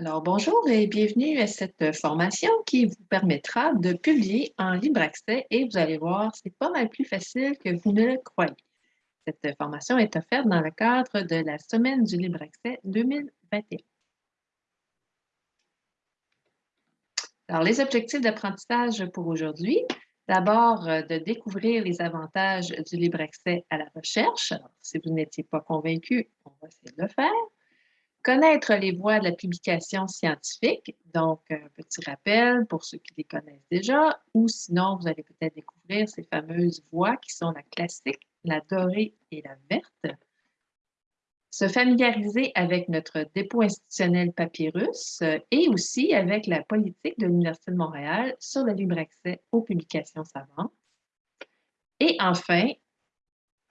Alors, bonjour et bienvenue à cette formation qui vous permettra de publier en libre accès et vous allez voir, c'est pas mal plus facile que vous ne le croyez. Cette formation est offerte dans le cadre de la Semaine du libre accès 2021. Alors, les objectifs d'apprentissage pour aujourd'hui, d'abord euh, de découvrir les avantages du libre accès à la recherche. Si vous n'étiez pas convaincu, on va essayer de le faire Connaître les voies de la publication scientifique, donc un petit rappel pour ceux qui les connaissent déjà, ou sinon vous allez peut-être découvrir ces fameuses voies qui sont la classique, la dorée et la verte. Se familiariser avec notre dépôt institutionnel Papyrus euh, et aussi avec la politique de l'Université de Montréal sur le libre accès aux publications savantes. Et enfin,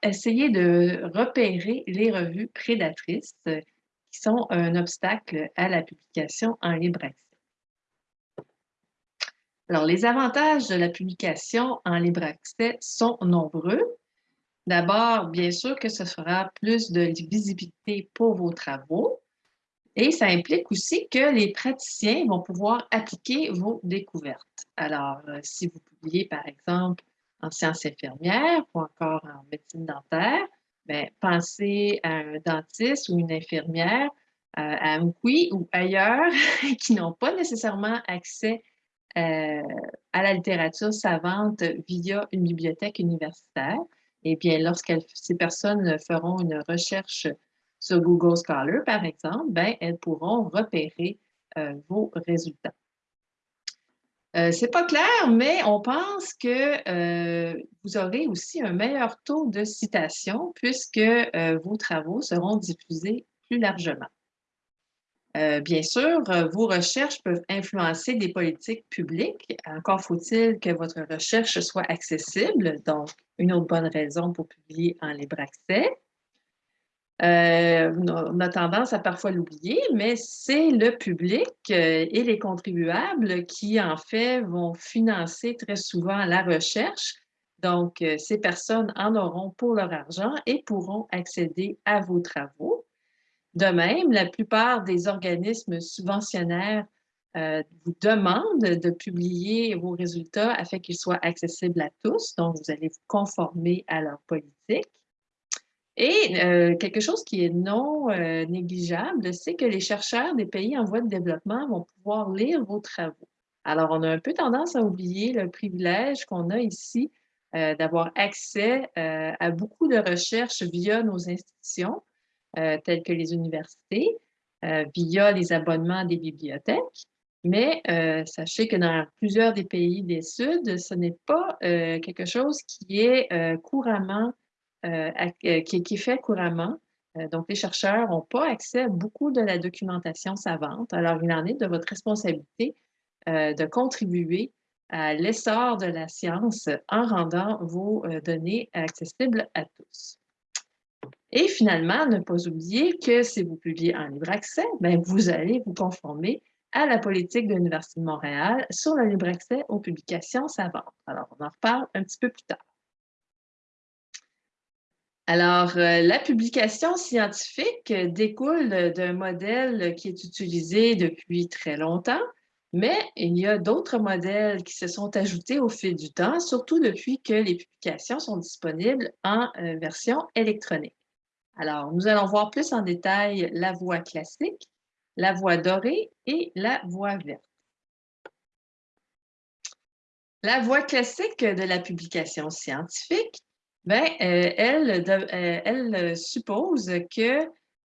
essayer de repérer les revues prédatrices qui sont un obstacle à la publication en libre accès. Alors, les avantages de la publication en libre accès sont nombreux. D'abord, bien sûr que ce sera plus de visibilité pour vos travaux. Et ça implique aussi que les praticiens vont pouvoir appliquer vos découvertes. Alors, euh, si vous publiez, par exemple, en sciences infirmières ou encore en médecine dentaire, Bien, pensez à un dentiste ou une infirmière, euh, à QI ou ailleurs qui n'ont pas nécessairement accès euh, à la littérature savante via une bibliothèque universitaire. Eh bien, lorsque ces personnes feront une recherche sur Google Scholar, par exemple, bien, elles pourront repérer euh, vos résultats. Euh, c'est pas clair, mais on pense que euh, vous aurez aussi un meilleur taux de citation puisque euh, vos travaux seront diffusés plus largement. bien sûr, vos recherches peuvent influencer des politiques publiques. Encore faut-il que votre recherche soit accessible, donc une autre bonne raison pour publier en libre accès. Euh, on a tendance à parfois l'oublier, mais c'est le public euh, et les contribuables qui, en fait, vont financer très souvent la recherche. Donc, euh, ces personnes en auront pour leur argent et pourront accéder à vos travaux. De même, la plupart des organismes subventionnaires vous demandent de publier vos résultats afin qu'ils soient accessibles à tous. Donc, vous allez vous conformer à leur politique. Et euh, quelque chose qui est non euh, négligeable, c'est que les chercheurs des pays en voie de développement vont pouvoir lire vos travaux. Alors, on a un peu tendance à oublier le privilège qu'on a ici euh, d'avoir accès à beaucoup de recherches via nos institutions, telles que les universités, via les abonnements des bibliothèques. Mais sachez que dans plusieurs des pays des Suds, ce n'est pas quelque chose qui est couramment qui, est fait couramment. Euh, donc, les chercheurs n'ont pas accès à beaucoup de la documentation savante. Alors, il en est de votre responsabilité de contribuer à l'essor de la science en rendant vos données accessibles à tous. Et finalement, ne pas oublier que si vous publiez en libre accès, bien, vous allez vous conformer à la politique de l'Université de Montréal sur le libre accès aux publications savantes. Alors, on en reparle un petit peu plus tard. Alors, euh, la publication scientifique découle d'un modèle qui est utilisé depuis très longtemps, mais il y a d'autres modèles qui se sont ajoutés au fil du temps, surtout depuis que les publications sont disponibles en euh, version électronique. Alors, nous allons voir plus en détail la voie classique, la voie dorée et la voie verte. La voie classique de la publication scientifique Bien, euh, elle, euh, elle suppose que,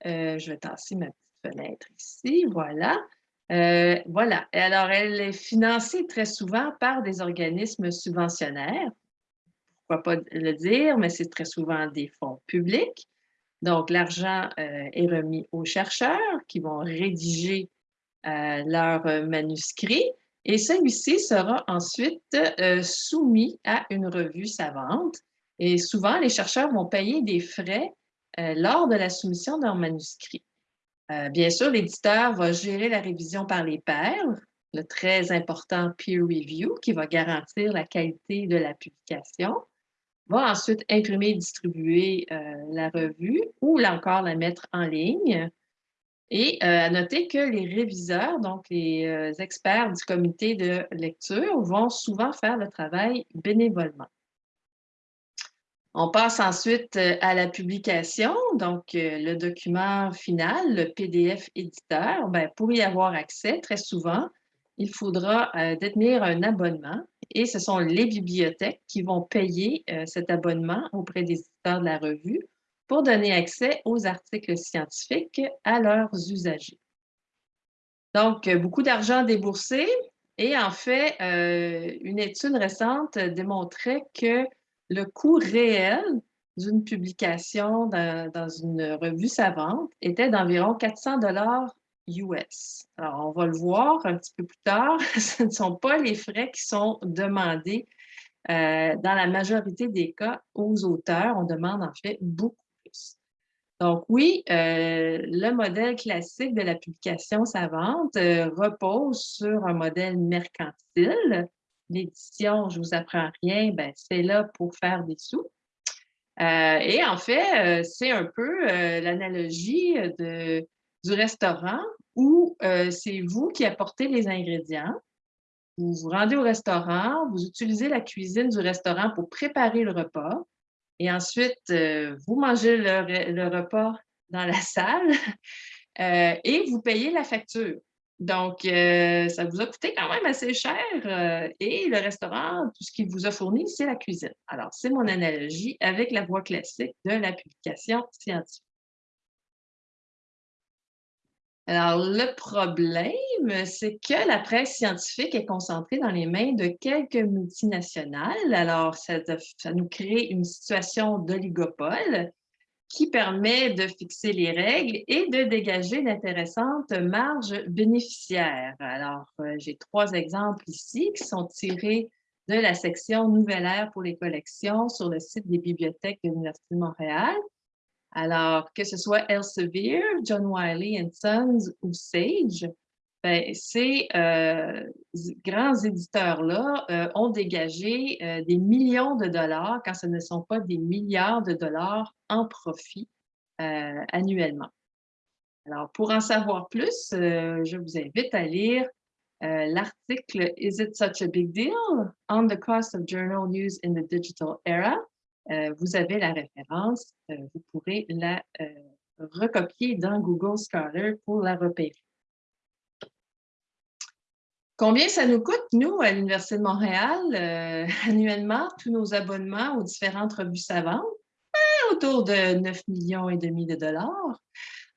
euh, je vais tasser ma petite fenêtre ici, voilà. voilà. Alors, elle est financée très souvent par des organismes subventionnaires. Pourquoi pas le dire, mais c'est très souvent des fonds publics. Donc, l'argent est remis aux chercheurs qui vont rédiger leur manuscrit et celui-ci sera ensuite soumis à une revue savante et souvent, les chercheurs vont payer des frais euh, lors de la soumission leur manuscrit. Euh, bien sûr, l'éditeur va gérer la révision par les pairs, le très important peer review qui va garantir la qualité de la publication, va ensuite imprimer et distribuer euh, la revue ou là encore la mettre en ligne. Et à noter que les réviseurs, donc les experts du comité de lecture, vont souvent faire le travail bénévolement. On passe ensuite à la publication, donc le document final, le PDF éditeur. Ben, pour y avoir accès, très souvent, il faudra détenir un abonnement et ce sont les bibliothèques qui vont payer cet abonnement auprès des éditeurs de la revue pour donner accès aux articles scientifiques à leurs usagers. Donc, euh, beaucoup d'argent déboursé. Et en fait, euh, une étude récente démontrait que le coût réel d'une publication dans, une revue savante était d'environ 400 dollars US. Alors, on va le voir un petit peu plus tard. Ce ne sont pas les frais qui sont demandés euh, dans la majorité des cas aux auteurs. On demande en fait beaucoup donc oui, euh, le modèle classique de la publication savante euh, repose sur un modèle mercantile. L'édition, je vous apprends rien, ben, c'est là pour faire des sous. Euh, et en fait, c'est un peu l'analogie du restaurant où c'est vous qui apportez les ingrédients. Vous vous rendez au restaurant, vous utilisez la cuisine du restaurant pour préparer le repas. Et ensuite, euh, vous mangez le, repas dans la salle euh, et vous payez la facture. Donc, euh, ça vous a coûté quand même assez cher. et le restaurant, tout ce qu'il vous a fourni, c'est la cuisine. Alors, c'est mon analogie avec la voie classique de la publication scientifique. Alors, le problème, c'est que la presse scientifique est concentrée dans les mains de quelques multinationales. Alors, ça, nous crée une situation d'oligopole qui permet de fixer les règles et de dégager d'intéressantes marges bénéficiaires. Alors, euh, j'ai trois exemples ici qui sont tirés de la section Nouvelle ère pour les collections sur le site des bibliothèques de l'Université de Montréal. Alors, que ce soit Elsevier, John Wiley Sons ou Sage, ben, ces euh, grands éditeurs-là euh, ont dégagé euh, des millions de dollars, quand ce ne sont pas des milliards de dollars en profit annuellement. Alors, pour en savoir plus, je vous invite à lire l'article Is it such a big deal? On the cost of journal news in the digital era vous avez la référence, vous pourrez la recopier dans Google Scholar pour la repérer. Combien ça nous coûte, nous, à l'Université de Montréal, annuellement, tous nos abonnements aux différentes revues savantes? Ben, autour de 9 millions et demi de dollars.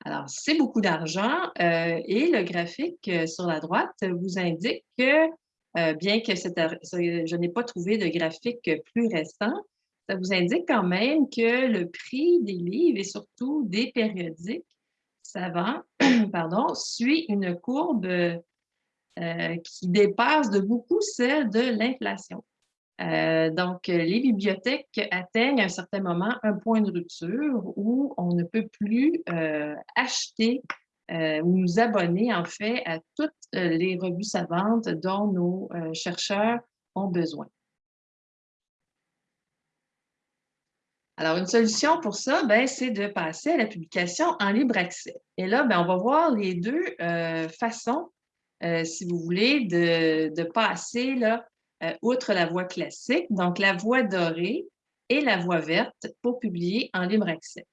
Alors, c'est beaucoup d'argent et le graphique sur la droite vous indique que, bien que je n'ai pas trouvé de graphique plus récent, ça vous indique quand même que le prix des livres et surtout des périodiques savants pardon, suit une courbe euh, qui dépasse de beaucoup celle de l'inflation. Euh, donc, les bibliothèques atteignent à un certain moment un point de rupture où on ne peut plus euh, acheter ou nous abonner en fait à toutes les revues savantes dont nos chercheurs ont besoin. Alors, une solution pour ça, ben, c'est de passer à la publication en libre accès. Et là, ben, on va voir les deux euh, façons, euh, si vous voulez, de, passer là, euh, outre la voie classique, donc la voie dorée et la voie verte pour publier en libre accès.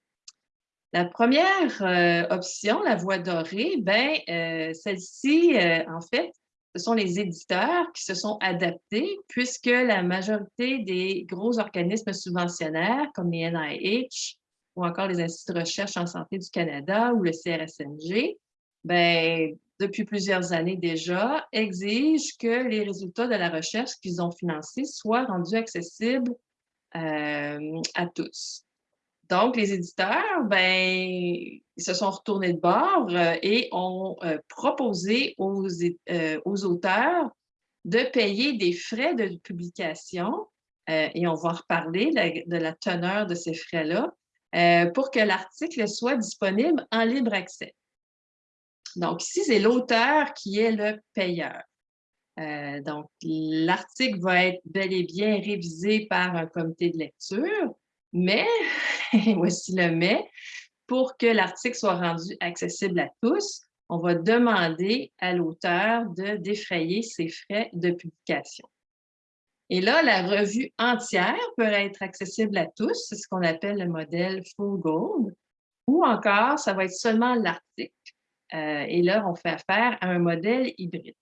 La première option, la voie dorée, ben, celle-ci, en fait, ce sont les éditeurs qui se sont adaptés puisque la majorité des gros organismes subventionnaires comme les NIH ou encore les instituts de recherche en santé du Canada ou le CRSNG, ben, depuis plusieurs années déjà, exigent que les résultats de la recherche qu'ils ont financés soient rendus accessibles euh, à tous. Donc, les éditeurs, ben, ils se sont retournés de bord euh, et ont euh, proposé aux, aux, auteurs de payer des frais de publication, et on va reparler de la teneur de ces frais-là, pour que l'article soit disponible en libre accès. Donc, ici, c'est l'auteur qui est le payeur. donc, l'article va être bel et bien révisé par un comité de lecture, mais, voici le mais, pour que l'article soit rendu accessible à tous, on va demander à l'auteur de défrayer ses frais de publication. Et là, la revue entière peut être accessible à tous, c'est ce qu'on appelle le modèle Full Gold, ou encore, ça va être seulement l'article. Euh, et là, on fait affaire à un modèle hybride.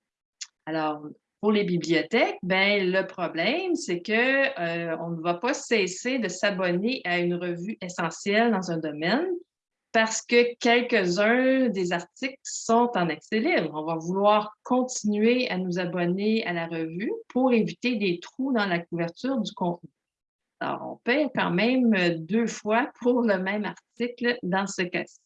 Alors, pour les bibliothèques, ben, le problème, c'est qu'on euh, ne va pas cesser de s'abonner à une revue essentielle dans un domaine parce que quelques-uns des articles sont en accès libre. On va vouloir continuer à nous abonner à la revue pour éviter des trous dans la couverture du contenu. Alors, on paie quand même deux fois pour le même article dans ce cas-ci.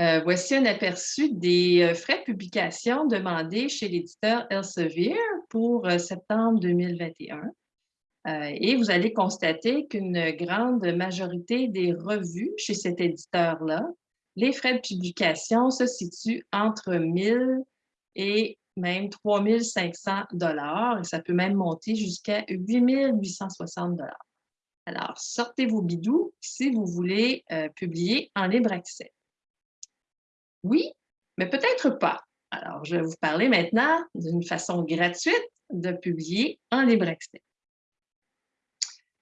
Euh, voici un aperçu des euh, frais de publication demandés chez l'éditeur Elsevier pour euh, septembre 2021. et vous allez constater qu'une grande majorité des revues chez cet éditeur-là, les frais de publication se situent entre 1000 et même 3500 dollars et ça peut même monter jusqu'à 8860 dollars. Alors, sortez vos bidous si vous voulez publier en libre accès. Oui, mais peut-être pas. Alors, je vais vous parler maintenant d'une façon gratuite de publier en libre accès.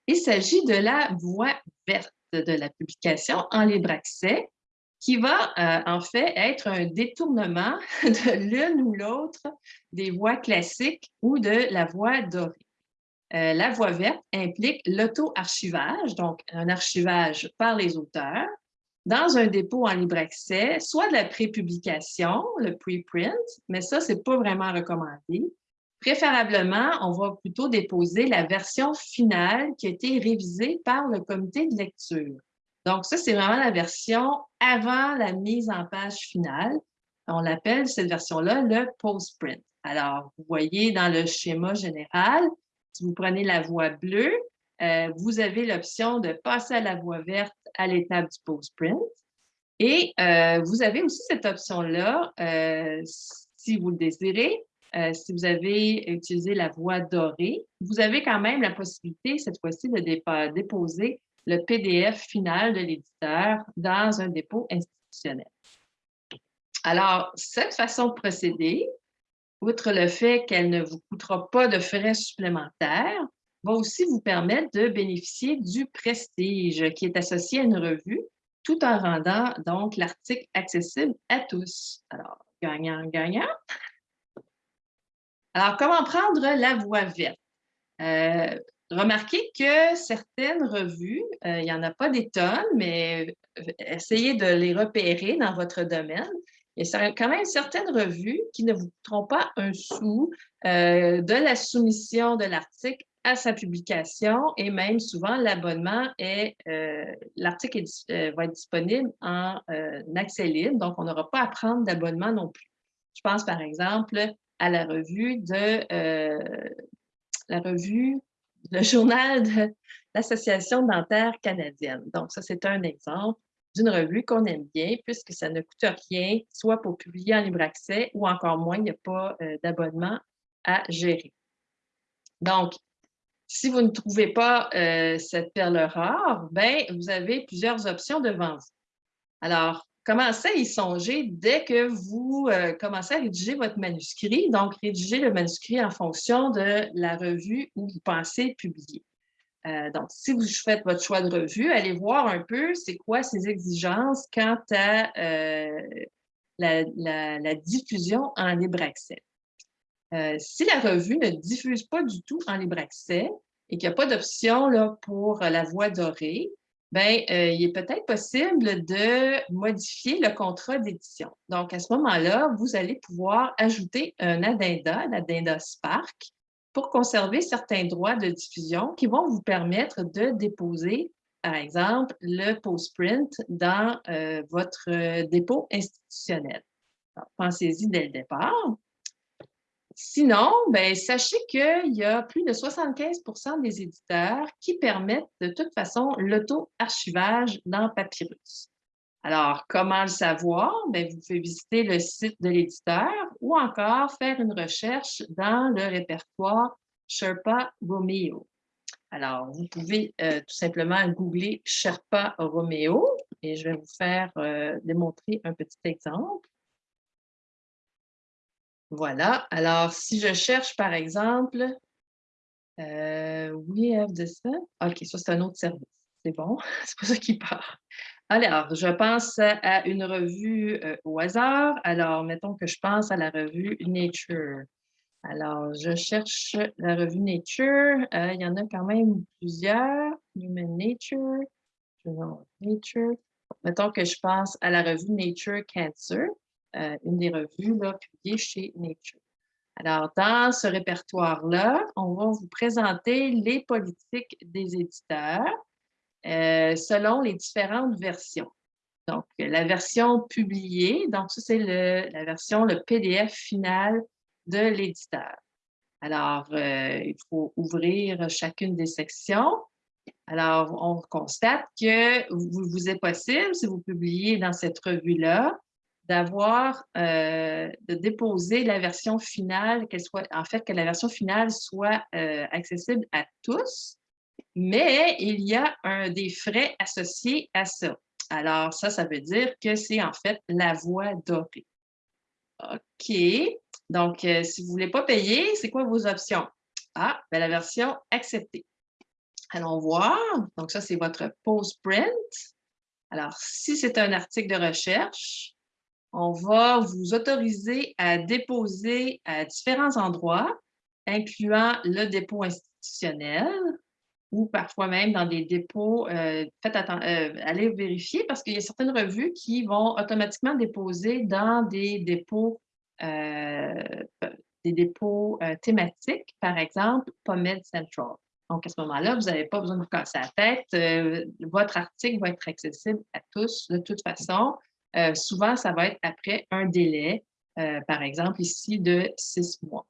Il s'agit de la voie verte de la publication en libre accès qui va euh, en fait être un détournement de l'une ou l'autre des voies classiques ou de la voie dorée. Euh, la voie verte implique l'auto-archivage, donc un archivage par les auteurs, dans un dépôt en libre accès, soit de la prépublication, le preprint, mais ça, c'est pas vraiment recommandé. Préférablement, on va plutôt déposer la version finale qui a été révisée par le comité de lecture. Donc, ça, c'est vraiment la version avant la mise en page finale. On l'appelle, cette version-là, le post-print. Alors, vous voyez dans le schéma général, si vous prenez la voie bleue, euh, vous avez l'option de passer à la voie verte à l'étape du post-print. Et euh, vous avez aussi cette option-là, euh, si vous le désirez, si vous avez utilisé la voie dorée, vous avez quand même la possibilité, cette fois-ci, de déposer le PDF final de l'éditeur dans un dépôt institutionnel. Alors, cette façon de procéder, outre le fait qu'elle ne vous coûtera pas de frais supplémentaires, va aussi vous permettre de bénéficier du prestige qui est associé à une revue, tout en rendant donc l'article accessible à tous. Alors, gagnant, gagnant. Alors, comment prendre la voie verte? Euh, remarquez que certaines revues, euh, il n'y en a pas des tonnes, mais euh, essayez de les repérer dans votre domaine. Il y a quand même certaines revues qui ne vous coûteront pas un sou de la soumission de l'article à sa publication et même souvent l'abonnement est, euh, l'article euh, va être disponible en euh, accès libre, donc on n'aura pas à prendre d'abonnement non plus. Je pense par exemple à la revue de la revue, le journal de l'Association dentaire canadienne. Donc ça, c'est un exemple d'une revue qu'on aime bien puisque ça ne coûte rien, soit pour publier en libre accès ou encore moins, il n'y a pas d'abonnement à gérer. Donc, si vous ne trouvez pas euh, cette perle rare, ben, vous avez plusieurs options devant vous. Alors, commencez à y songer dès que vous euh, commencez à rédiger votre manuscrit. Donc, rédiger le manuscrit en fonction de la revue où vous pensez publier. Euh, donc, si vous faites votre choix de revue, allez voir un peu c'est quoi ces exigences quant à la, diffusion en libre accès. Euh, si la revue ne diffuse pas du tout en libre accès et qu'il n'y a pas d'option pour la voie dorée, ben, euh, il est peut-être possible de modifier le contrat d'édition. Donc, à ce moment-là, vous allez pouvoir ajouter un addenda, l'addenda Spark, pour conserver certains droits de diffusion qui vont vous permettre de déposer, par exemple, le post-print dans euh, votre dépôt institutionnel. Pensez-y dès le départ. Sinon, ben, sachez qu'il y a plus de 75% des éditeurs qui permettent de toute façon l'auto-archivage dans Papyrus. Alors, comment le savoir? Ben, vous pouvez visiter le site de l'éditeur ou encore faire une recherche dans le répertoire Sherpa Romeo. Alors, vous pouvez tout simplement googler Sherpa Romeo et je vais vous faire démontrer un petit exemple. Voilà. Alors, si je cherche, par exemple, euh, we have this. OK, ça, c'est un autre service. C'est bon. c'est pas ça qui part. Alors, je pense à une revue euh, au hasard. Alors, mettons que je pense à la revue Nature. Alors, je cherche la revue Nature. Euh, il y en a quand même plusieurs. Human Nature. Nature. Mettons que je pense à la revue Nature Cancer. Euh, une des revues publiées chez Nature. Alors, dans ce répertoire-là, on va vous présenter les politiques des éditeurs euh, selon les différentes versions. Donc, la version publiée, donc ça, c'est la version, le PDF final de l'éditeur. Alors, euh, il faut ouvrir chacune des sections. Alors, on constate que vous, vous est possible, si vous publiez dans cette revue-là, d'avoir, euh, de déposer la version finale, qu'elle soit, en fait, que la version finale soit euh, accessible à tous, mais il y a un, des frais associés à ça. Alors, ça, ça veut dire que c'est en fait la voie dorée. OK. Donc, euh, si vous ne voulez pas payer, c'est quoi vos options? Ah, ben, la version acceptée. Allons voir. Donc, ça, c'est votre post-print. Alors, si c'est un article de recherche, on va vous autoriser à déposer à différents endroits, incluant le dépôt institutionnel ou parfois même dans des dépôts. Euh, faites euh, allez vérifier parce qu'il y a certaines revues qui vont automatiquement déposer dans des dépôts, euh, des dépôts thématiques, par exemple, PubMed Central. Donc, à ce moment-là, vous n'avez pas besoin de vous casser la tête. votre article va être accessible à tous de toute façon. Euh, souvent, ça va être après un délai, euh, par exemple ici, de six mois.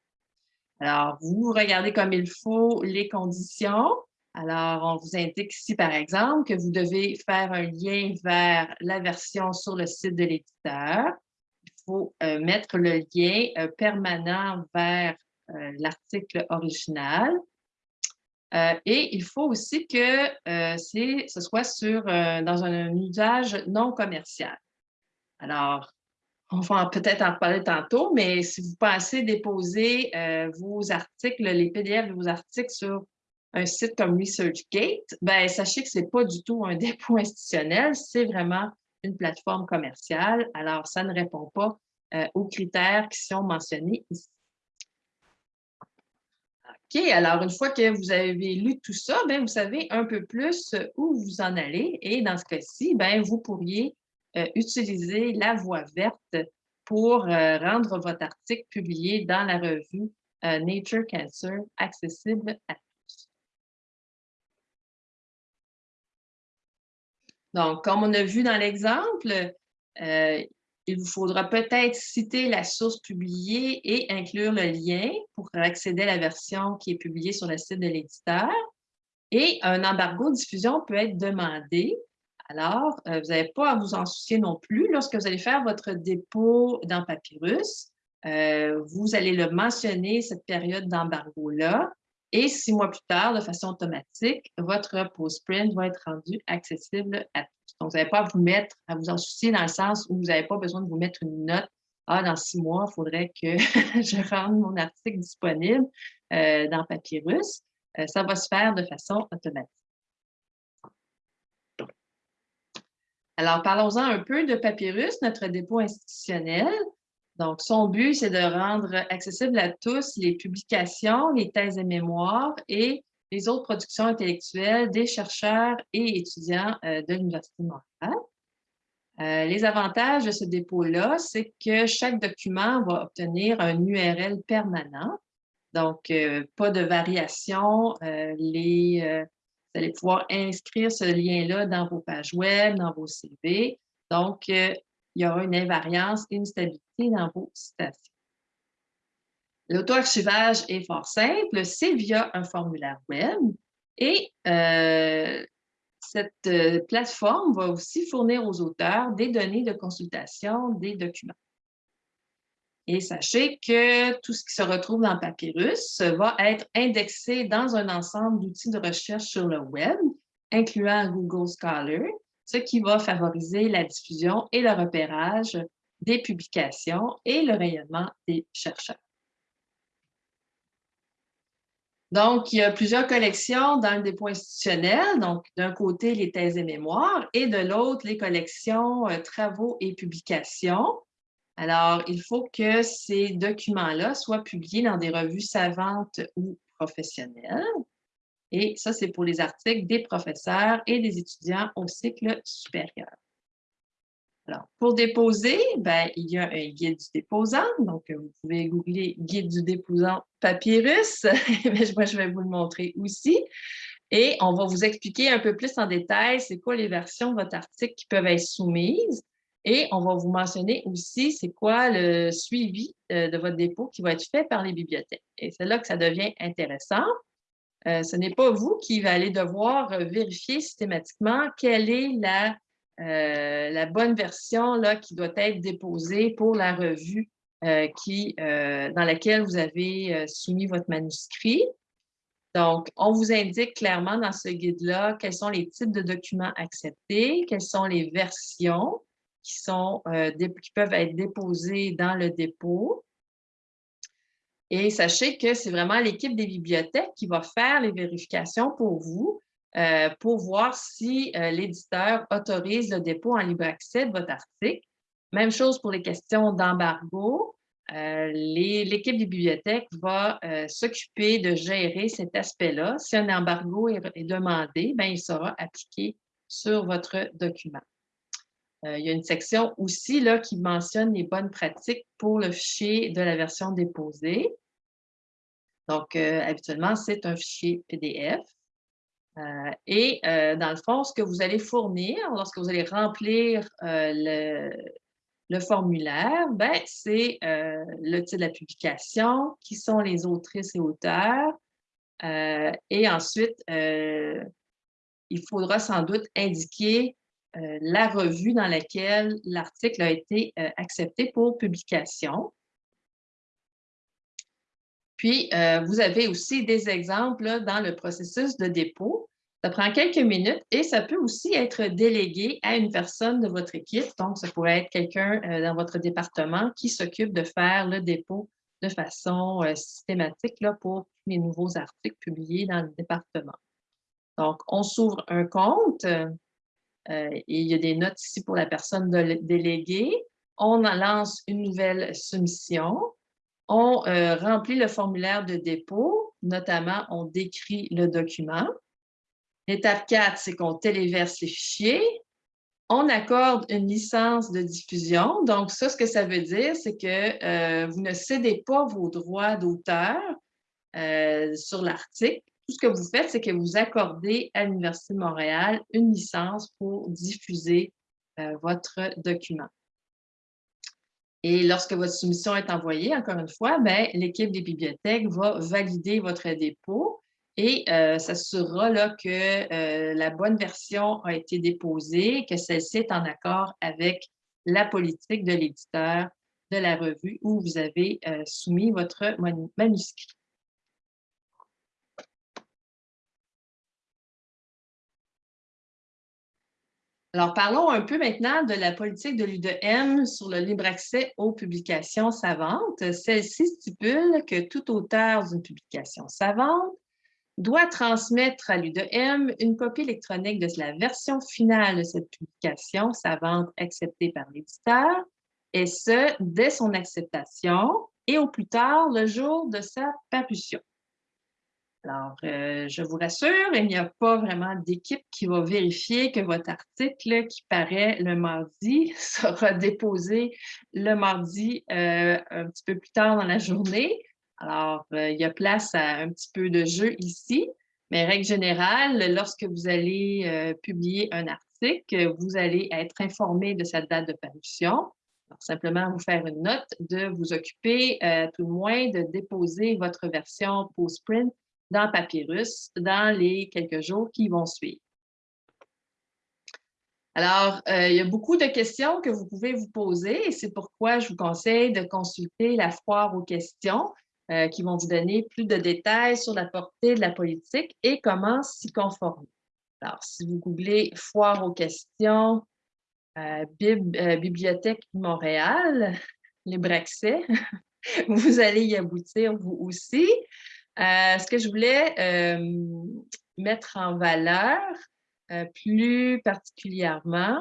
Alors, vous regardez comme il faut les conditions. Alors, on vous indique ici, par exemple, que vous devez faire un lien vers la version sur le site de l'éditeur. Il faut euh, mettre le lien permanent vers l'article original. et il faut aussi que ce soit dans un usage non commercial. Alors, on va peut-être en parler tantôt, mais si vous pensez déposer euh, vos articles, les PDF de vos articles sur un site comme ResearchGate, ben, sachez que ce n'est pas du tout un dépôt institutionnel, c'est vraiment une plateforme commerciale. Alors, ça ne répond pas euh, aux critères qui sont mentionnés ici. OK, alors une fois que vous avez lu tout ça, ben, vous savez un peu plus où vous en allez. Et dans ce cas-ci, ben, vous pourriez euh, utiliser la voie verte pour euh, rendre votre article publié dans la revue euh, Nature Cancer accessible à tous. Donc, comme on a vu dans l'exemple, il vous faudra peut-être citer la source publiée et inclure le lien pour accéder à la version qui est publiée sur le site de l'éditeur. Et un embargo de diffusion peut être demandé alors, euh, vous n'avez pas à vous en soucier non plus. Lorsque vous allez faire votre dépôt dans Papyrus, euh, vous allez le mentionner, cette période d'embargo-là, et six mois plus tard, de façon automatique, votre post-print va être rendu accessible à tous. Donc, vous n'avez pas à vous mettre, à vous en soucier dans le sens où vous n'avez pas besoin de vous mettre une note. Ah, dans six mois, il faudrait que je rende mon article disponible euh, dans Papyrus. ça va se faire de façon automatique. Alors, parlons-en un peu de Papyrus, notre dépôt institutionnel. Donc, son but, c'est de rendre accessibles à tous les publications, les thèses et mémoires et les autres productions intellectuelles des chercheurs et étudiants euh, de l'Université de Montréal. Euh, les avantages de ce dépôt-là, c'est que chaque document va obtenir un URL permanent. Donc, euh, pas de variation. les, vous allez pouvoir inscrire ce lien-là dans vos pages web, dans vos CV. Donc, euh, il y aura une invariance et une stabilité dans vos citations. L'auto-archivage est fort simple, c'est via un formulaire web et euh, cette euh, plateforme va aussi fournir aux auteurs des données de consultation des documents. Et sachez que tout ce qui se retrouve dans Papyrus va être indexé dans un ensemble d'outils de recherche sur le web, incluant Google Scholar, ce qui va favoriser la diffusion et le repérage des publications et le rayonnement des chercheurs. Donc, il y a plusieurs collections dans le dépôt institutionnel. Donc, d'un côté, les thèses et mémoires et de l'autre, les collections euh, travaux et publications. Alors, il faut que ces documents-là soient publiés dans des revues savantes ou professionnelles. Et ça, c'est pour les articles des professeurs et des étudiants au cycle supérieur. Alors, pour déposer, ben, il y a un guide du déposant. Donc, vous pouvez googler guide du déposant papyrus. Moi, je vais vous le montrer aussi. Et on va vous expliquer un peu plus en détail c'est quoi les versions de votre article qui peuvent être soumises. Et on va vous mentionner aussi c'est quoi le suivi euh, de votre dépôt qui va être fait par les bibliothèques. Et c'est là que ça devient intéressant. Euh, ce n'est pas vous qui allez devoir vérifier systématiquement quelle est la, euh, la bonne version là, qui doit être déposée pour la revue qui, dans laquelle vous avez soumis votre manuscrit. Donc, on vous indique clairement dans ce guide-là quels sont les types de documents acceptés, quelles sont les versions, euh, qui peuvent être déposés dans le dépôt. Et sachez que c'est vraiment l'équipe des bibliothèques qui va faire les vérifications pour vous euh, pour voir si euh, l'éditeur autorise le dépôt en libre accès de votre article. Même chose pour les questions d'embargo. L'équipe des bibliothèques va s'occuper de gérer cet aspect-là. Si un embargo est, demandé, bien, il sera appliqué sur votre document. Euh, il y a une section aussi là, qui mentionne les bonnes pratiques pour le fichier de la version déposée. Donc, euh, habituellement, c'est un fichier PDF. Euh, et dans le fond, ce que vous allez fournir lorsque vous allez remplir le, formulaire, ben, c'est le titre de la publication, qui sont les autrices et auteurs. et ensuite, il faudra sans doute indiquer euh, la revue dans laquelle l'article a été euh, accepté pour publication. Puis, euh, vous avez aussi des exemples dans le processus de dépôt. Ça prend quelques minutes et ça peut aussi être délégué à une personne de votre équipe. Donc, ça pourrait être quelqu'un dans votre département qui s'occupe de faire le dépôt de façon systématique pour les nouveaux articles publiés dans le département. Donc, on s'ouvre un compte. Euh, et il y a des notes ici pour la personne déléguée. On lance une nouvelle soumission. On euh, remplit le formulaire de dépôt, notamment on décrit le document. L'étape 4, c'est qu'on téléverse les fichiers. On accorde une licence de diffusion. Donc, ça, ce que ça veut dire, c'est que euh, vous ne cédez pas vos droits d'auteur sur l'article tout ce que vous faites, c'est que vous accordez à l'Université de Montréal une licence pour diffuser euh, votre document. Et lorsque votre soumission est envoyée, encore une fois, ben, l'équipe des bibliothèques va valider votre dépôt et euh, s'assurera que euh, la bonne version a été déposée, que celle-ci est en accord avec la politique de l'éditeur de la revue où vous avez soumis votre manuscrit. Alors, parlons un peu maintenant de la politique de l'UDM sur le libre accès aux publications savantes. Celle-ci stipule que tout auteur d'une publication savante doit transmettre à l'UDM une copie électronique de la version finale de cette publication savante acceptée par l'éditeur, et ce, dès son acceptation et au plus tard le jour de sa parution. Alors, euh, je vous rassure, il n'y a pas vraiment d'équipe qui va vérifier que votre article qui paraît le mardi sera déposé le mardi euh, un petit peu plus tard dans la journée. Alors, euh, il y a place à un petit peu de jeu ici, mais règle générale, lorsque vous allez publier un article, vous allez être informé de sa date de parution. simplement vous faire une note de vous occuper, tout le moins, de déposer votre version post-print dans Papyrus dans les quelques jours qui vont suivre. Alors, euh, il y a beaucoup de questions que vous pouvez vous poser et c'est pourquoi je vous conseille de consulter la foire aux questions euh, qui vont vous donner plus de détails sur la portée de la politique et comment s'y conformer. Alors, si vous googlez foire aux questions, euh, Bibliothèque Montréal, les Braxais, vous allez y aboutir vous aussi. Ce que je voulais mettre en valeur, euh, plus particulièrement,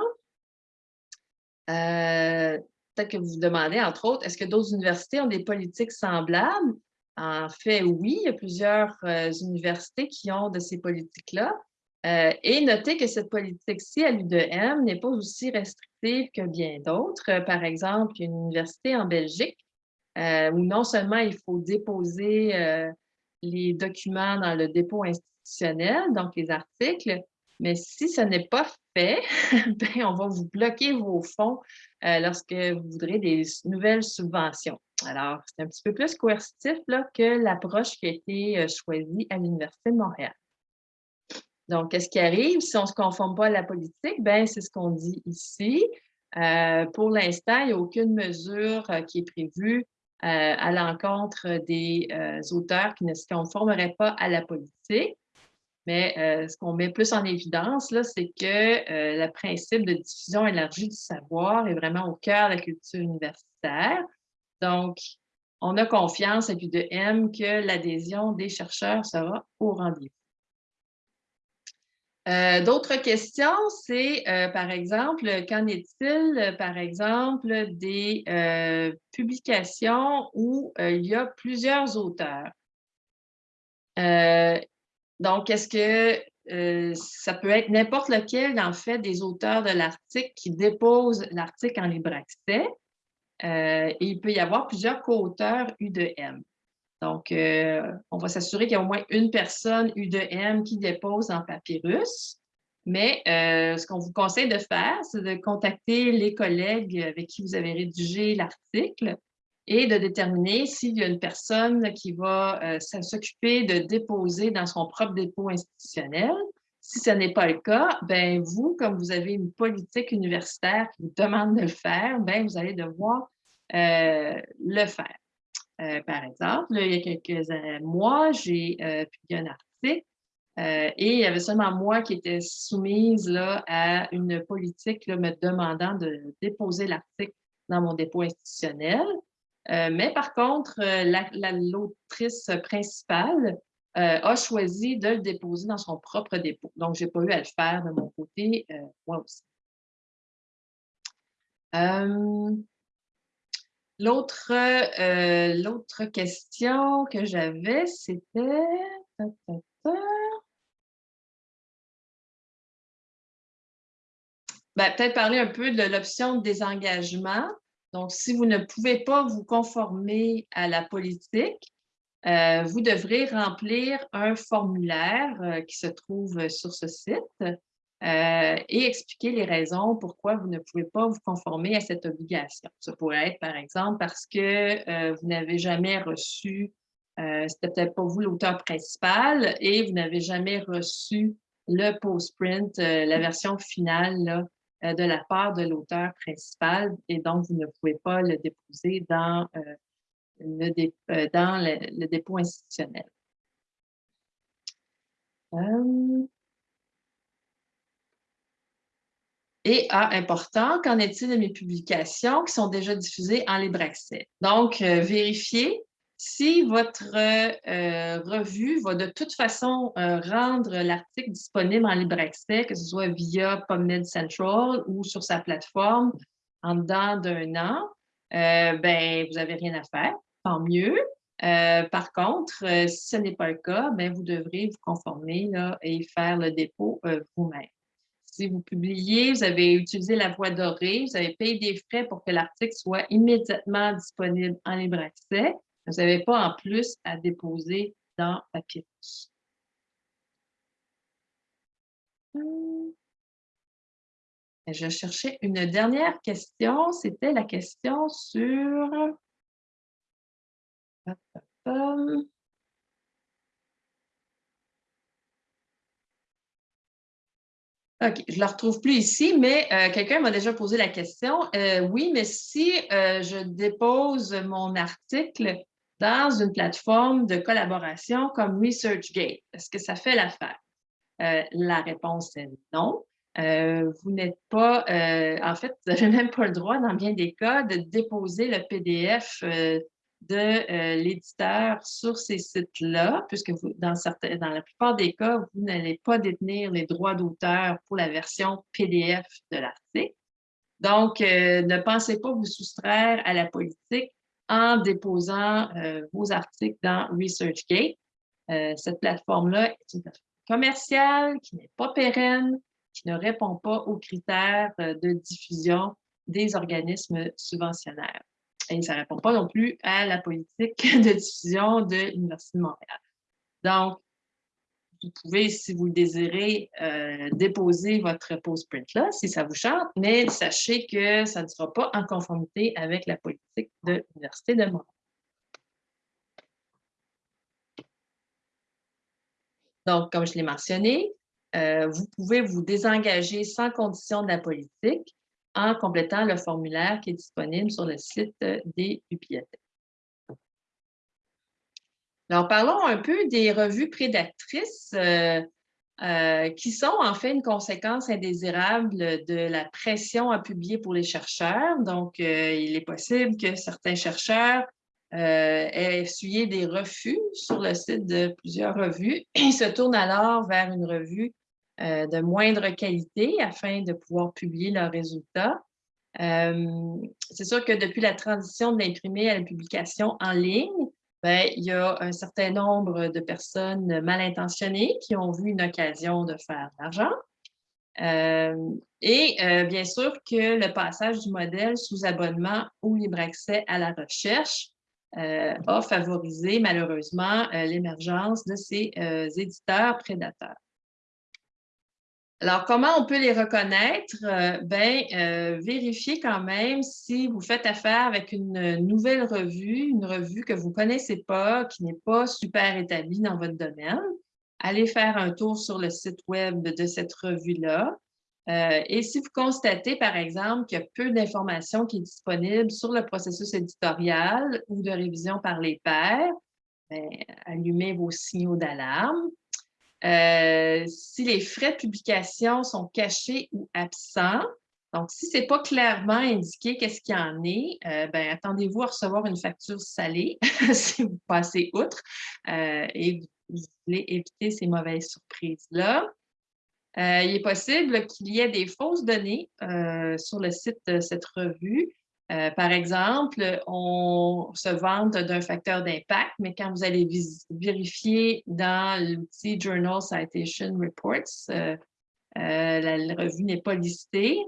euh, peut-être que vous vous demandez, entre autres, est-ce que d'autres universités ont des politiques semblables? En fait, oui, il y a plusieurs euh, universités qui ont de ces politiques-là. et notez que cette politique-ci à l'UDM n'est pas aussi restrictive que bien d'autres. Par exemple, il y a une université en Belgique où non seulement il faut déposer les documents dans le dépôt institutionnel, donc les articles, mais si ce n'est pas fait, ben, on va vous bloquer vos fonds euh, lorsque vous voudrez des nouvelles subventions. Alors, c'est un petit peu plus coercitif là, que l'approche qui a été euh, choisie à l'Université de Montréal. Donc, qu'est-ce qui arrive? Si on ne se conforme pas à la politique? Ben, c'est ce qu'on dit ici. Euh, pour l'instant, il n'y a aucune mesure qui est prévue à l'encontre des auteurs qui ne se conformeraient pas à la politique. Mais euh, ce qu'on met plus en évidence, c'est que euh, le principe de diffusion élargie du savoir est vraiment au cœur de la culture universitaire. Donc, on a confiance à Q2M que l'adhésion des chercheurs sera au rendez-vous. Euh, d'autres questions, c'est par exemple, qu'en est-il, par exemple, des publications où il y a plusieurs auteurs? Donc, est-ce que euh, ça peut être n'importe lequel, en fait, des auteurs de l'article qui déposent l'article en libre accès? Euh, et il peut y avoir plusieurs co-auteurs U2M. Donc, euh, on va s'assurer qu'il y a au moins une personne U2M qui dépose en papyrus. Mais ce qu'on vous conseille de faire, c'est de contacter les collègues avec qui vous avez rédigé l'article et de déterminer s'il y a une personne qui va euh, s'occuper de déposer dans son propre dépôt institutionnel. Si ce n'est pas le cas, ben vous, comme vous avez une politique universitaire qui vous demande de le faire, ben vous allez devoir euh, le faire. Euh, par exemple, il y a quelques mois, j'ai publié un article et il y avait seulement moi qui était soumise là, à une politique là, me demandant de déposer l'article dans mon dépôt institutionnel. Euh, mais par contre, euh, l'autrice principale euh, a choisi de le déposer dans son propre dépôt. Donc, je n'ai pas eu à le faire de mon côté, moi aussi. L'autre question que j'avais, c'était... Ben, peut-être parler un peu de l'option de désengagement. Donc, si vous ne pouvez pas vous conformer à la politique, euh, vous devrez remplir un formulaire euh, qui se trouve sur ce site euh, et expliquer les raisons pourquoi vous ne pouvez pas vous conformer à cette obligation. Ça pourrait être, par exemple, parce que vous n'avez jamais reçu, c'était peut-être pas vous l'auteur principal, et vous n'avez jamais reçu le post-print, la version finale euh, de la part de l'auteur principal et donc vous ne pouvez pas le déposer dans, euh, le, euh, dans le, dépôt institutionnel. Et important, qu'en est-il de mes publications qui sont déjà diffusées en libre accès? Donc, vérifiez si votre euh, revue va de toute façon euh, rendre l'article disponible en libre accès, que ce soit via PubMed Central ou sur sa plateforme en dedans d'un an, euh, ben, vous n'avez rien à faire, tant mieux. par contre, si ce n'est pas le cas, ben, vous devrez vous conformer là, et faire le dépôt vous-même. Si vous publiez, vous avez utilisé la voie dorée, vous avez payé des frais pour que l'article soit immédiatement disponible en libre accès. Vous n'avez pas en plus à déposer dans Papyrus. Hmm. Je cherchais une dernière question. C'était la question sur... OK, je ne le retrouve plus ici, mais euh, quelqu'un m'a déjà posé la question. Euh, oui, mais si euh, je dépose mon article dans une plateforme de collaboration comme ResearchGate, est-ce que ça fait l'affaire? la réponse est non. vous n'êtes pas, en fait, vous n'avez même pas le droit, dans bien des cas, de déposer le PDF de euh, l'éditeur sur ces sites-là, puisque dans la plupart des cas, vous n'allez pas détenir les droits d'auteur pour la version PDF de l'article. Donc, euh, ne pensez pas vous soustraire à la politique en déposant euh, vos articles dans ResearchGate. cette plateforme-là est une plateforme commerciale qui n'est pas pérenne, qui ne répond pas aux critères de diffusion des organismes subventionnaires. Et ça ne répond pas non plus à la politique de diffusion de l'Université de Montréal. Donc, vous pouvez, si vous le désirez, euh, déposer votre post-print là, si ça vous chante, mais sachez que ça ne sera pas en conformité avec la politique de l'Université de Montréal. Donc, comme je l'ai mentionné, euh, vous pouvez vous désengager sans condition de la politique en complétant le formulaire qui est disponible sur le site euh, des bibliothèques. Alors, parlons un peu des revues prédatrices euh, euh, qui sont en fait une conséquence indésirable de la pression à publier pour les chercheurs. Donc, il est possible que certains chercheurs aient essuyé des refus sur le site de plusieurs revues et se tournent alors vers une revue euh, de moindre qualité afin de pouvoir publier leurs résultats. Euh, c'est sûr que depuis la transition de l'imprimé à la publication en ligne, ben, il y a un certain nombre de personnes mal intentionnées qui ont vu une occasion de faire de l'argent. Euh, et bien sûr que le passage du modèle sous abonnement au libre accès à la recherche a favorisé malheureusement l'émergence de ces éditeurs prédateurs. Alors, comment on peut les reconnaître? Euh, ben, euh, vérifiez quand même si vous faites affaire avec une nouvelle revue, une revue que vous ne connaissez pas, qui n'est pas super établie dans votre domaine. Allez faire un tour sur le site web de cette revue-là. Euh, et si vous constatez, par exemple, qu'il y a peu d'informations qui est disponible sur le processus éditorial ou de révision par les pairs, ben, allumez vos signaux d'alarme. Euh, si les frais de publication sont cachés ou absents, donc si ce n'est pas clairement indiqué qu'est-ce qu'il y en est, euh, ben, attendez-vous à recevoir une facture salée si vous passez outre euh, et vous, voulez éviter ces mauvaises surprises-là. il est possible qu'il y ait des fausses données sur le site de cette revue euh, par exemple, on se vante d'un facteur d'impact, mais quand vous allez vérifier dans l'outil Journal Citation Reports, euh, euh, la, revue n'est pas listée.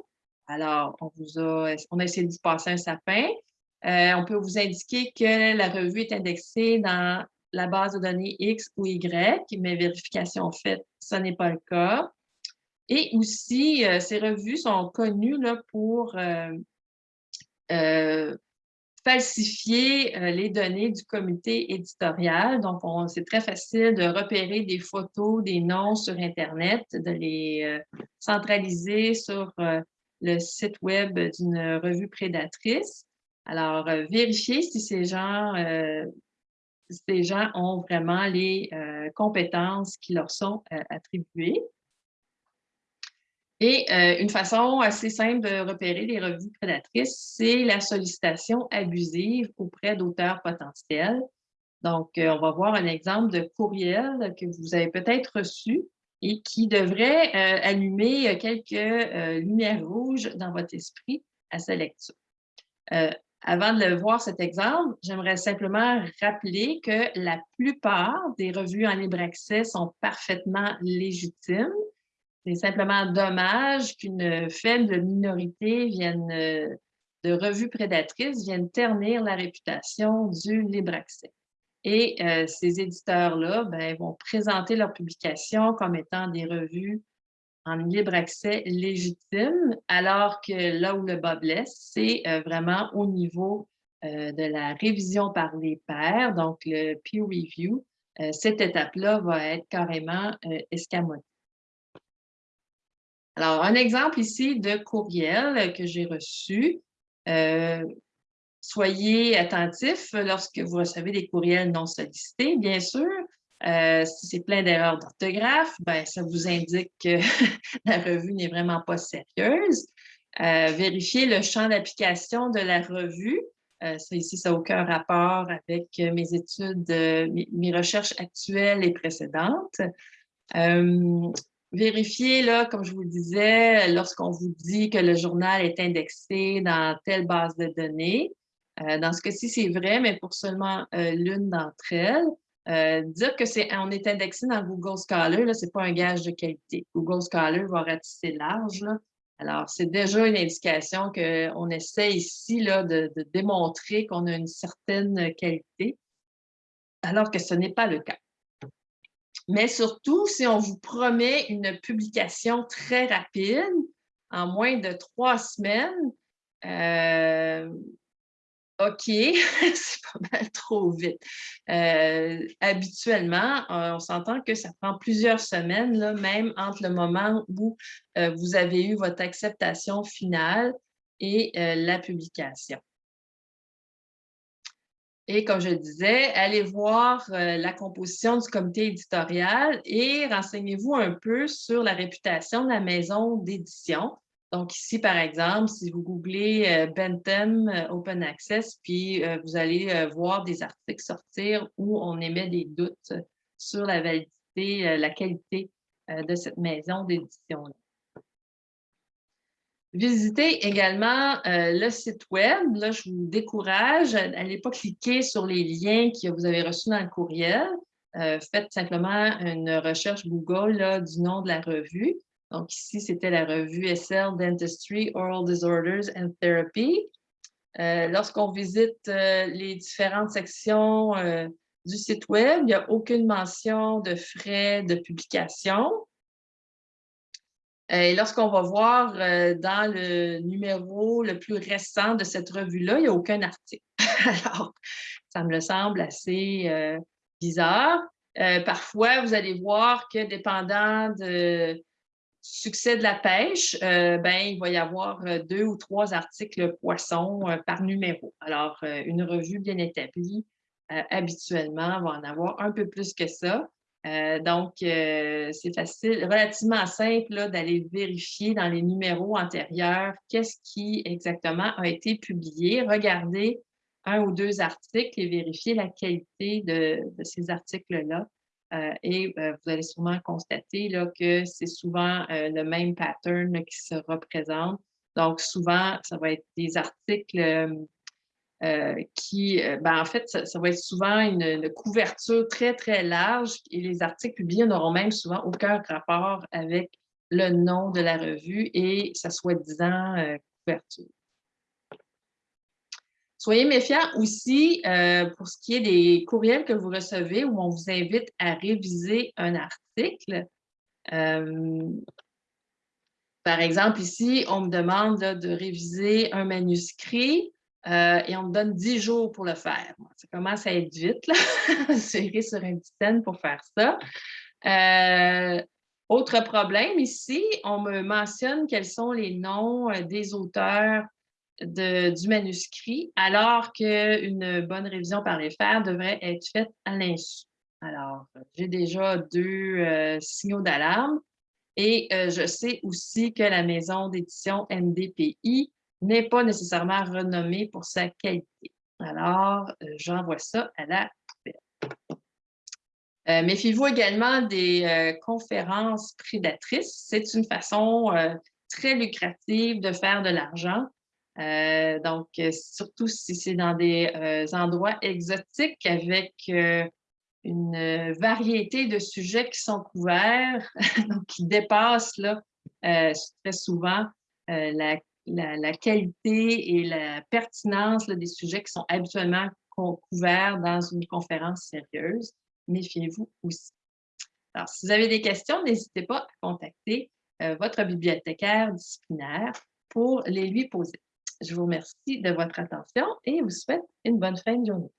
Alors, on, vous a, on a essayé de passer un sapin? on peut vous indiquer que la revue est indexée dans la base de données X ou Y, mais vérification faite, ce n'est pas le cas. Et aussi, ces revues sont connues pour falsifier euh, les données du comité éditorial. Donc, c'est très facile de repérer des photos, des noms sur Internet, de les euh, centraliser sur le site web d'une revue prédatrice. Alors, vérifiez si ces gens, ces gens ont vraiment les compétences qui leur sont attribuées. Et euh, une façon assez simple de repérer les revues prédatrices, c'est la sollicitation abusive auprès d'auteurs potentiels. Donc, euh, on va voir un exemple de courriel que vous avez peut-être reçu et qui devrait euh, allumer quelques lumières rouges dans votre esprit à sa lecture. avant de voir cet exemple, j'aimerais simplement rappeler que la plupart des revues en libre accès sont parfaitement légitimes c'est simplement dommage qu'une faible minorité vienne, euh, de revues prédatrices viennent ternir la réputation du libre accès. Et euh, ces éditeurs-là ben, vont présenter leurs publications comme étant des revues en libre accès légitimes, alors que là où le bas blesse, c'est euh, vraiment au niveau de la révision par les pairs, donc le peer review. cette étape-là va être carrément escamotée. Alors, un exemple ici de courriel que j'ai reçu. Euh, soyez attentifs lorsque vous recevez des courriels non sollicités, bien sûr. Euh, si c'est plein d'erreurs d'orthographe, ben, ça vous indique que la revue n'est vraiment pas sérieuse. Euh, vérifiez le champ d'application de la revue. Ça ici, ça n'a aucun rapport avec mes études, mes, recherches actuelles et précédentes. Vérifiez, là, comme je vous disais, lorsqu'on vous dit que le journal est indexé dans telle base de données. dans ce cas-ci, c'est vrai, mais pour seulement l'une d'entre elles. Euh, dire que c'est on est indexé dans Google Scholar, ce n'est pas un gage de qualité. Google Scholar va ratisser large. Alors, c'est déjà une indication qu'on essaie ici là, de, démontrer qu'on a une certaine qualité, alors que ce n'est pas le cas. Mais surtout, si on vous promet une publication très rapide, en moins de trois semaines, euh, OK, c'est pas mal trop vite. Euh, habituellement, euh, on s'entend que ça prend plusieurs semaines, même entre le moment où vous avez eu votre acceptation finale et la publication. Et comme je disais, allez voir la composition du comité éditorial et renseignez-vous un peu sur la réputation de la maison d'édition. Donc ici, par exemple, si vous googlez euh, Bentham euh, Open Access, puis euh, vous allez voir des articles sortir où on émet des doutes sur la validité, la qualité de cette maison d'édition. Visitez également le site web. Là, je vous décourage. N'allez pas cliquer sur les liens que vous avez reçus dans le courriel. faites simplement une recherche Google du nom de la revue. Donc ici, c'était la revue SL Dentistry, Oral Disorders and Therapy. Euh, lorsqu'on visite euh, les différentes sections euh, du site web, il n'y a aucune mention de frais de publication. Et lorsqu'on va voir dans le numéro le plus récent de cette revue-là, il n'y a aucun article. Alors, ça me semble assez bizarre. parfois, vous allez voir que dépendant de, succès de la pêche, euh, ben, il va y avoir euh, deux ou trois articles poissons euh, par numéro. Alors, une revue bien établie, habituellement, va en avoir un peu plus que ça. Donc, c'est facile, relativement simple d'aller vérifier dans les numéros antérieurs qu'est-ce qui exactement a été publié. Regardez un ou deux articles et vérifier la qualité de ces articles-là. Euh, et euh, vous allez sûrement constater que c'est souvent euh, le même pattern qui se représente. Donc, souvent, ça va être des articles qui, ben, en fait, ça, va être souvent une, couverture très, très large et les articles publiés n'auront même souvent aucun rapport avec le nom de la revue et sa soi-disant couverture. Soyez méfiants aussi euh, pour ce qui est des courriels que vous recevez où on vous invite à réviser un article. Euh, par exemple, ici, on me demande de réviser un manuscrit euh, et on me donne 10 jours pour le faire. Ça commence à être vite, là. Serrer sur un petit pour faire ça. autre problème ici, on me mentionne quels sont les noms des auteurs du manuscrit, alors qu'une bonne révision par les fers devrait être faite à l'insu. Alors, j'ai déjà deux euh, signaux d'alarme et euh, je sais aussi que la maison d'édition NDPI n'est pas nécessairement renommée pour sa qualité. Alors, euh, j'envoie ça à la poubelle. Méfiez-vous également des conférences prédatrices. C'est une façon très lucrative de faire de l'argent euh, donc, euh, surtout si c'est dans des euh, endroits exotiques avec une variété de sujets qui sont couverts, qui dépassent là, très souvent la, qualité et la pertinence des sujets qui sont habituellement couverts dans une conférence sérieuse. Méfiez-vous aussi. Alors, si vous avez des questions, n'hésitez pas à contacter votre bibliothécaire disciplinaire pour les lui poser. Je vous remercie de votre attention et vous souhaite une bonne fin de journée.